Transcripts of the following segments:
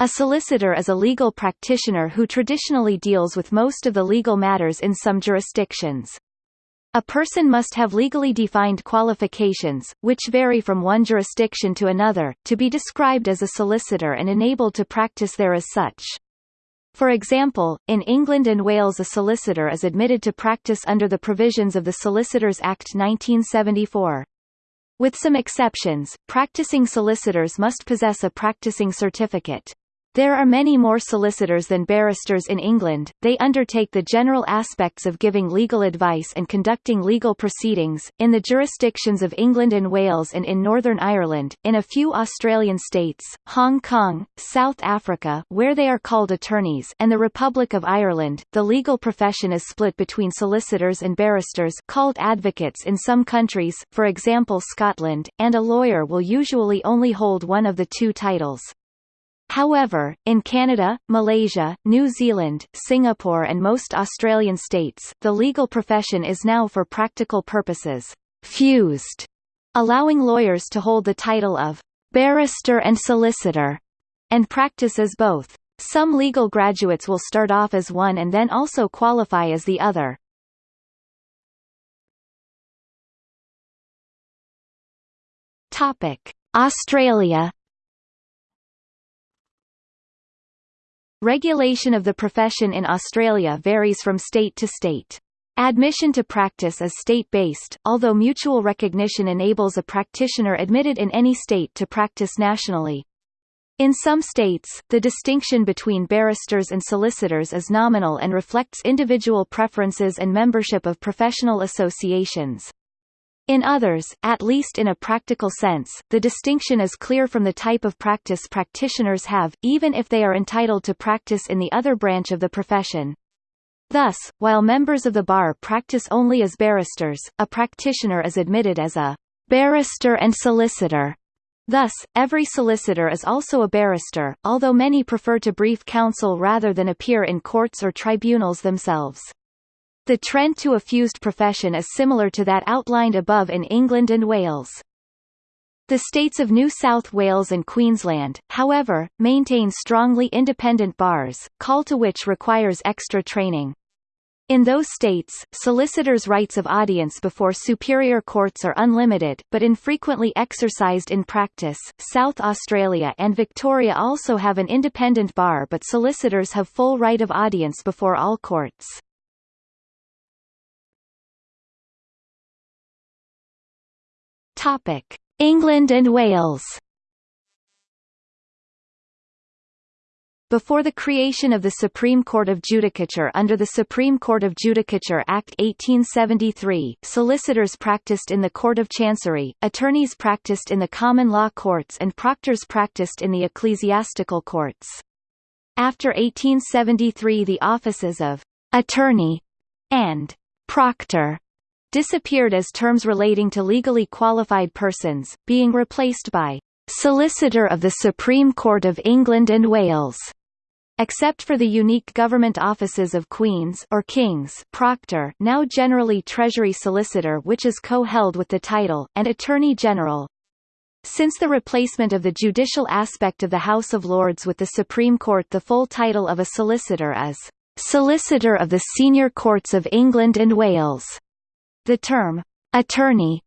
A solicitor is a legal practitioner who traditionally deals with most of the legal matters in some jurisdictions. A person must have legally defined qualifications, which vary from one jurisdiction to another, to be described as a solicitor and enabled to practice there as such. For example, in England and Wales a solicitor is admitted to practice under the provisions of the Solicitors Act 1974. With some exceptions, practicing solicitors must possess a practicing certificate. There are many more solicitors than barristers in England, they undertake the general aspects of giving legal advice and conducting legal proceedings, in the jurisdictions of England and Wales and in Northern Ireland, in a few Australian states, Hong Kong, South Africa where they are called attorneys and the Republic of Ireland. The legal profession is split between solicitors and barristers called advocates in some countries, for example Scotland, and a lawyer will usually only hold one of the two titles. However, in Canada, Malaysia, New Zealand, Singapore and most Australian states, the legal profession is now for practical purposes, fused, allowing lawyers to hold the title of barrister and solicitor, and practice as both. Some legal graduates will start off as one and then also qualify as the other. Topic: Australia Regulation of the profession in Australia varies from state to state. Admission to practice is state-based, although mutual recognition enables a practitioner admitted in any state to practice nationally. In some states, the distinction between barristers and solicitors is nominal and reflects individual preferences and membership of professional associations. In others, at least in a practical sense, the distinction is clear from the type of practice practitioners have, even if they are entitled to practice in the other branch of the profession. Thus, while members of the bar practice only as barristers, a practitioner is admitted as a barrister and solicitor. Thus, every solicitor is also a barrister, although many prefer to brief counsel rather than appear in courts or tribunals themselves. The trend to a fused profession is similar to that outlined above in England and Wales. The states of New South Wales and Queensland, however, maintain strongly independent bars, call to which requires extra training. In those states, solicitors' rights of audience before superior courts are unlimited, but infrequently exercised in practice. South Australia and Victoria also have an independent bar but solicitors have full right of audience before all courts. Topic: England and Wales. Before the creation of the Supreme Court of Judicature under the Supreme Court of Judicature Act 1873, solicitors practiced in the Court of Chancery, attorneys practiced in the common law courts and proctors practiced in the ecclesiastical courts. After 1873 the offices of «attorney» and «proctor» disappeared as terms relating to legally qualified persons, being replaced by Solicitor of the Supreme Court of England and Wales. Except for the unique government offices of Queen's or King's Proctor now generally Treasury Solicitor which is co-held with the title, and Attorney General. Since the replacement of the judicial aspect of the House of Lords with the Supreme Court the full title of a solicitor is Solicitor of the Senior Courts of England and Wales. The term, attorney,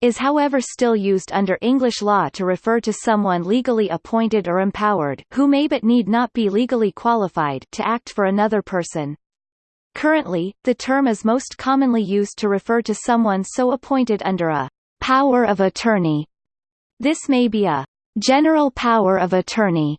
is however still used under English law to refer to someone legally appointed or empowered who may but need not be legally qualified to act for another person. Currently, the term is most commonly used to refer to someone so appointed under a power of attorney. This may be a general power of attorney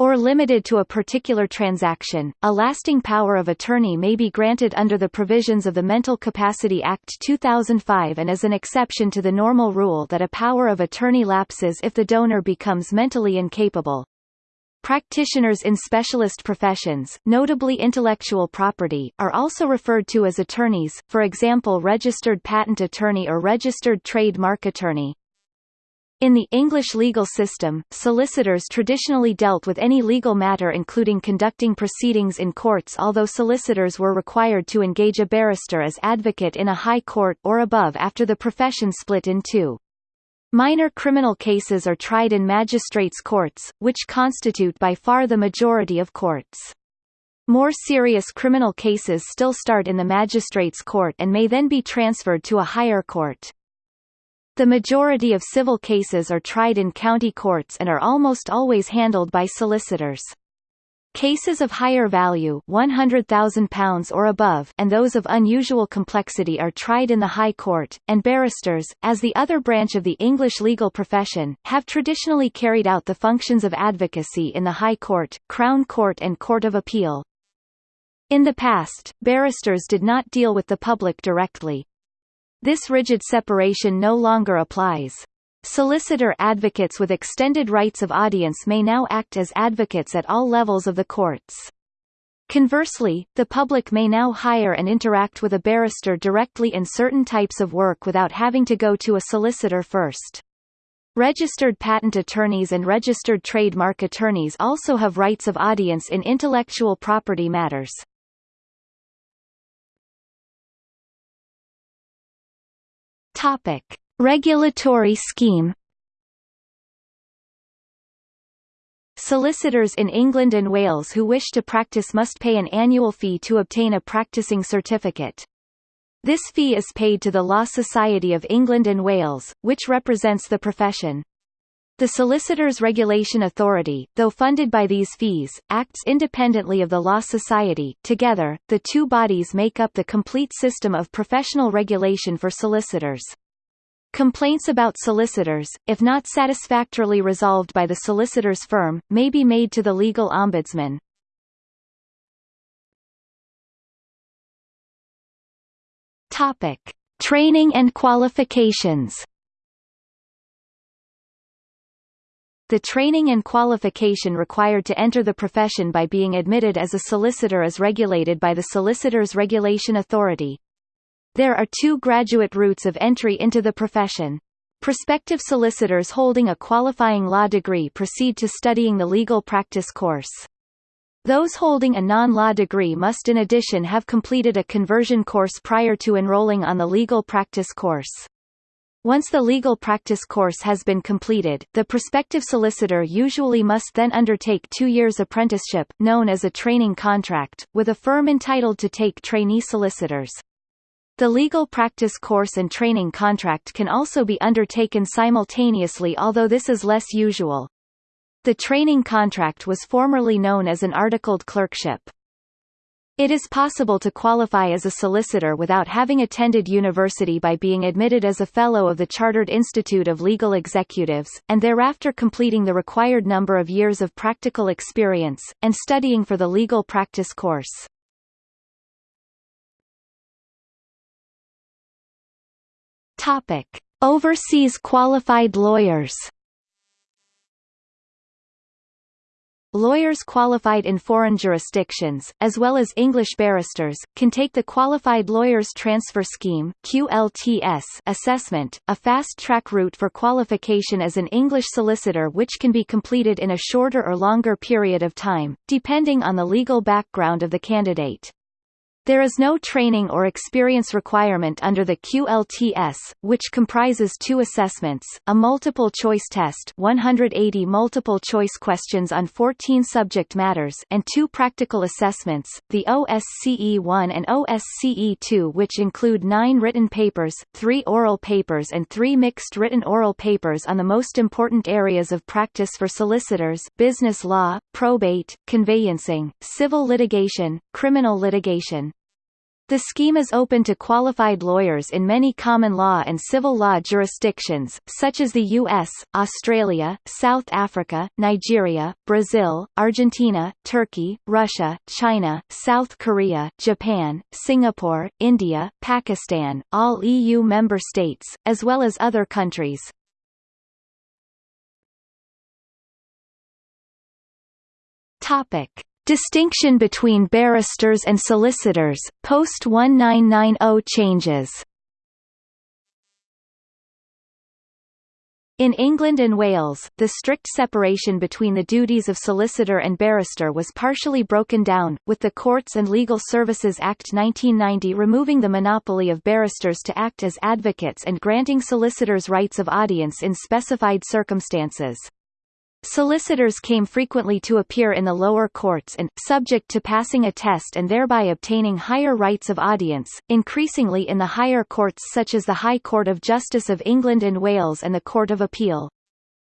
or limited to a particular transaction, a lasting power of attorney may be granted under the provisions of the Mental Capacity Act 2005 and is an exception to the normal rule that a power of attorney lapses if the donor becomes mentally incapable. Practitioners in specialist professions, notably intellectual property, are also referred to as attorneys, for example registered patent attorney or registered trademark attorney. In the English legal system, solicitors traditionally dealt with any legal matter including conducting proceedings in courts although solicitors were required to engage a barrister as advocate in a high court or above after the profession split in two. Minor criminal cases are tried in magistrates' courts, which constitute by far the majority of courts. More serious criminal cases still start in the magistrates' court and may then be transferred to a higher court. The majority of civil cases are tried in county courts and are almost always handled by solicitors. Cases of higher value £100,000 or above and those of unusual complexity are tried in the High Court, and barristers, as the other branch of the English legal profession, have traditionally carried out the functions of advocacy in the High Court, Crown Court and Court of Appeal. In the past, barristers did not deal with the public directly. This rigid separation no longer applies. Solicitor advocates with extended rights of audience may now act as advocates at all levels of the courts. Conversely, the public may now hire and interact with a barrister directly in certain types of work without having to go to a solicitor first. Registered patent attorneys and registered trademark attorneys also have rights of audience in intellectual property matters. Topic: Regulatory scheme. Solicitors in England and Wales who wish to practice must pay an annual fee to obtain a practicing certificate. This fee is paid to the Law Society of England and Wales, which represents the profession. The Solicitors Regulation Authority, though funded by these fees, acts independently of the Law Society. Together, the two bodies make up the complete system of professional regulation for solicitors. Complaints about solicitors, if not satisfactorily resolved by the solicitor's firm, may be made to the legal ombudsman. Topic: Training and qualifications. The training and qualification required to enter the profession by being admitted as a solicitor is regulated by the Solicitors Regulation Authority. There are two graduate routes of entry into the profession. Prospective solicitors holding a qualifying law degree proceed to studying the legal practice course. Those holding a non-law degree must in addition have completed a conversion course prior to enrolling on the legal practice course. Once the legal practice course has been completed, the prospective solicitor usually must then undertake two years apprenticeship known as a training contract, with a firm entitled to take trainee solicitors. The legal practice course and training contract can also be undertaken simultaneously although this is less usual. The training contract was formerly known as an articled clerkship. It is possible to qualify as a solicitor without having attended university by being admitted as a Fellow of the Chartered Institute of Legal Executives, and thereafter completing the required number of years of practical experience, and studying for the legal practice course. Topic: Overseas qualified lawyers. Lawyers qualified in foreign jurisdictions, as well as English barristers, can take the Qualified Lawyers Transfer Scheme QLTS assessment, a fast-track route for qualification as an English solicitor which can be completed in a shorter or longer period of time, depending on the legal background of the candidate. There is no training or experience requirement under the QLTS, which comprises two assessments, a multiple-choice test 180 multiple-choice questions on 14 subject matters and two practical assessments, the OSCE-1 and OSCE-2 which include nine written papers, three oral papers and three mixed written oral papers on the most important areas of practice for solicitors business law, probate, conveyancing, civil litigation, criminal litigation. The scheme is open to qualified lawyers in many common law and civil law jurisdictions, such as the U.S., Australia, South Africa, Nigeria, Brazil, Argentina, Turkey, Russia, China, South Korea, Japan, Singapore, India, Pakistan, all EU member states, as well as other countries. Topic. Distinction between barristers and solicitors, post-1990 changes In England and Wales, the strict separation between the duties of solicitor and barrister was partially broken down, with the Courts and Legal Services Act 1990 removing the monopoly of barristers to act as advocates and granting solicitors rights of audience in specified circumstances. Solicitors came frequently to appear in the lower courts and, subject to passing a test and thereby obtaining higher rights of audience, increasingly in the higher courts such as the High Court of Justice of England and Wales and the Court of Appeal.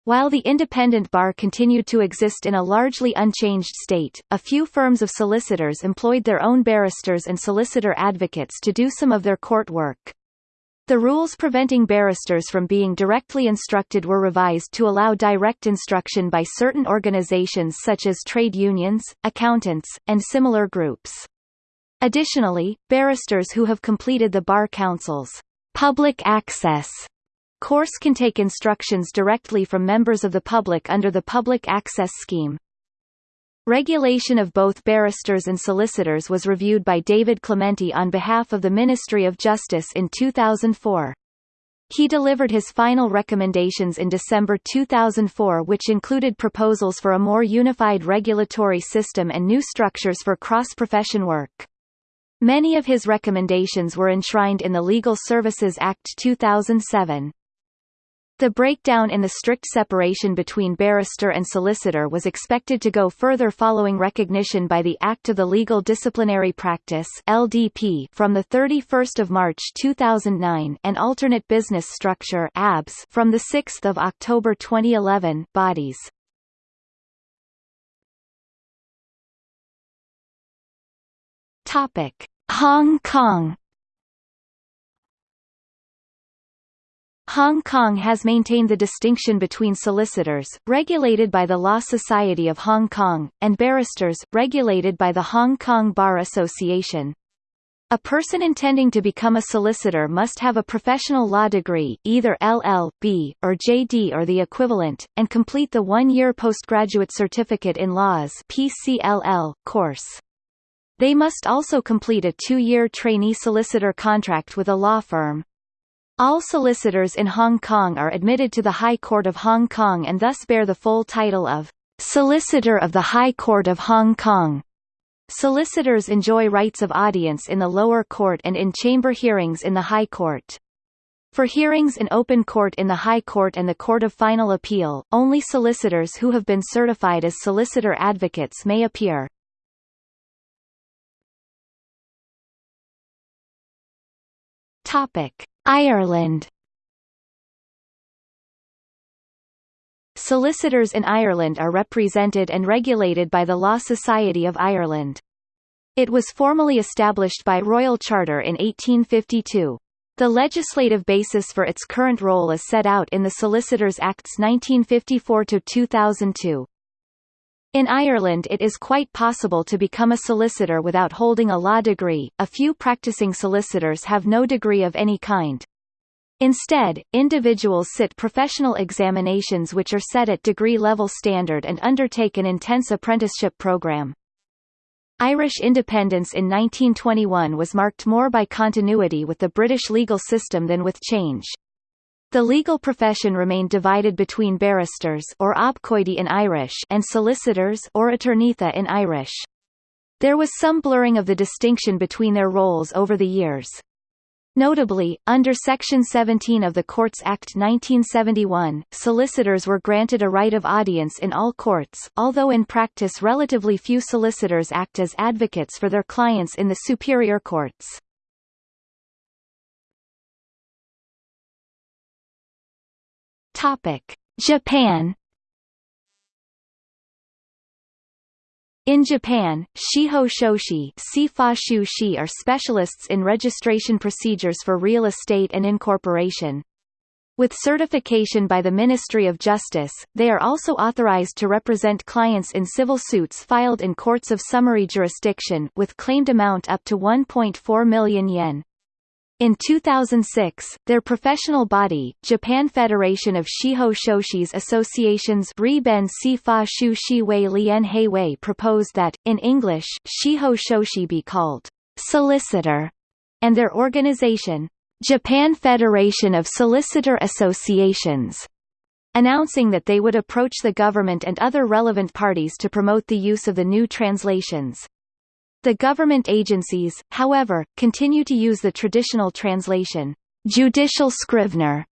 While the independent bar continued to exist in a largely unchanged state, a few firms of solicitors employed their own barristers and solicitor advocates to do some of their court work. The rules preventing barristers from being directly instructed were revised to allow direct instruction by certain organizations such as trade unions, accountants, and similar groups. Additionally, barristers who have completed the Bar Council's public access course can take instructions directly from members of the public under the Public Access Scheme. Regulation of both barristers and solicitors was reviewed by David Clementi on behalf of the Ministry of Justice in 2004. He delivered his final recommendations in December 2004 which included proposals for a more unified regulatory system and new structures for cross-profession work. Many of his recommendations were enshrined in the Legal Services Act 2007. The breakdown in the strict separation between barrister and solicitor was expected to go further following recognition by the Act of the Legal Disciplinary Practice (LDP) from the 31st of March 2009 and Alternate Business Structure (ABS) from the 6th of October 2011. Bodies. Topic: Hong Kong Hong Kong has maintained the distinction between solicitors, regulated by the Law Society of Hong Kong, and barristers, regulated by the Hong Kong Bar Association. A person intending to become a solicitor must have a professional law degree either LL.B., or JD or the equivalent, and complete the one-year postgraduate certificate in laws PCLL, course. They must also complete a two-year trainee solicitor contract with a law firm. All solicitors in Hong Kong are admitted to the High Court of Hong Kong and thus bear the full title of Solicitor of the High Court of Hong Kong. Solicitors enjoy rights of audience in the lower court and in chamber hearings in the High Court. For hearings in open court in the High Court and the Court of Final Appeal, only solicitors who have been certified as solicitor advocates may appear. Topic: Ireland Solicitors in Ireland are represented and regulated by the Law Society of Ireland. It was formally established by Royal Charter in 1852. The legislative basis for its current role is set out in the Solicitors Acts 1954–2002. In Ireland it is quite possible to become a solicitor without holding a law degree, a few practicing solicitors have no degree of any kind. Instead, individuals sit professional examinations which are set at degree-level standard and undertake an intense apprenticeship program. Irish independence in 1921 was marked more by continuity with the British legal system than with change. The legal profession remained divided between barristers or in Irish and solicitors or aturnaetha in Irish. There was some blurring of the distinction between their roles over the years. Notably, under Section 17 of the Courts Act 1971, solicitors were granted a right of audience in all courts, although in practice relatively few solicitors act as advocates for their clients in the superior courts. Topic: Japan In Japan, shiho shoshi shi are specialists in registration procedures for real estate and incorporation. With certification by the Ministry of Justice, they are also authorized to represent clients in civil suits filed in courts of summary jurisdiction with claimed amount up to 1.4 million yen. In 2006, their professional body, Japan Federation of Shiho Shoshi's Associations Riben Sifa Shu Shiwei Lien Wei proposed that, in English, Shiho Shoshi be called solicitor, and their organization, Japan Federation of Solicitor Associations, announcing that they would approach the government and other relevant parties to promote the use of the new translations. The government agencies, however, continue to use the traditional translation, judicial scrivener.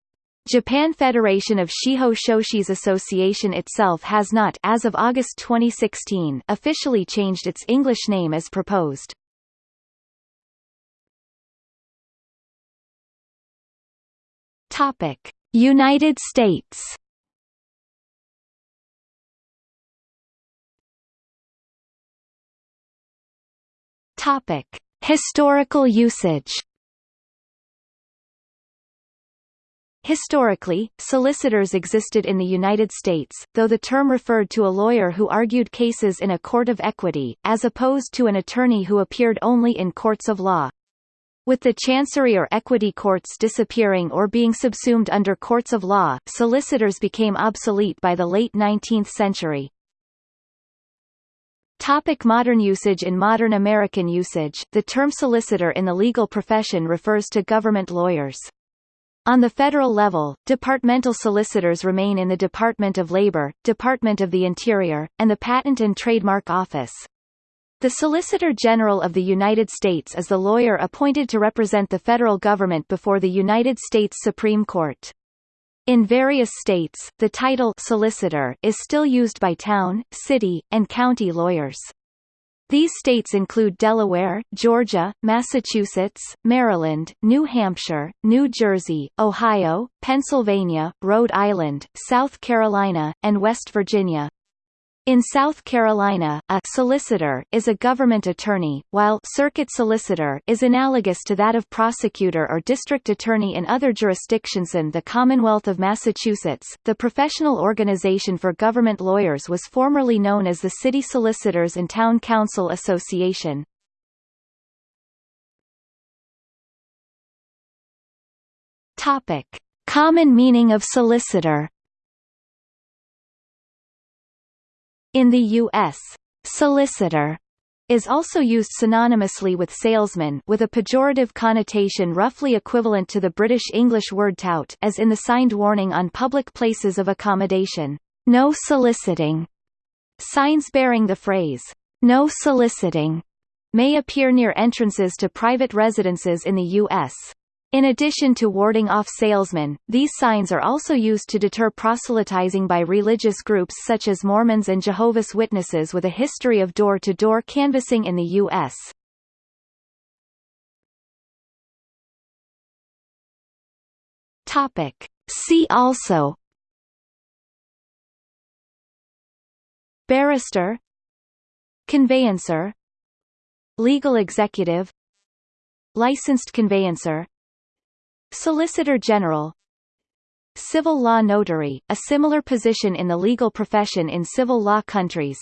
Japan Federation of Shiho Shoshi's association itself has not as of August 2016 officially changed its English name as proposed. Topic: United States Topic: Historical usage. Historically, solicitors existed in the United States, though the term referred to a lawyer who argued cases in a court of equity, as opposed to an attorney who appeared only in courts of law. With the chancery or equity courts disappearing or being subsumed under courts of law, solicitors became obsolete by the late 19th century. Topic modern usage In modern American usage, the term solicitor in the legal profession refers to government lawyers. On the federal level, departmental solicitors remain in the Department of Labor, Department of the Interior, and the Patent and Trademark Office. The Solicitor General of the United States is the lawyer appointed to represent the federal government before the United States Supreme Court. In various states, the title solicitor is still used by town, city, and county lawyers. These states include Delaware, Georgia, Massachusetts, Maryland, New Hampshire, New Jersey, Ohio, Pennsylvania, Rhode Island, South Carolina, and West Virginia. In South Carolina, a solicitor is a government attorney, while circuit solicitor is analogous to that of prosecutor or district attorney in other jurisdictions. In the Commonwealth of Massachusetts, the professional organization for government lawyers was formerly known as the City Solicitors and Town Counsel Association. Topic: Common meaning of solicitor. In the U.S., solicitor is also used synonymously with salesman with a pejorative connotation roughly equivalent to the British English word tout as in the signed warning on public places of accommodation, no soliciting. Signs bearing the phrase, no soliciting, may appear near entrances to private residences in the U.S. In addition to warding off salesmen, these signs are also used to deter proselytizing by religious groups such as Mormons and Jehovah's Witnesses with a history of door-to-door -door canvassing in the U.S. See also Barrister Conveyancer Legal executive Licensed conveyancer Solicitor General. Civil law notary, a similar position in the legal profession in civil law countries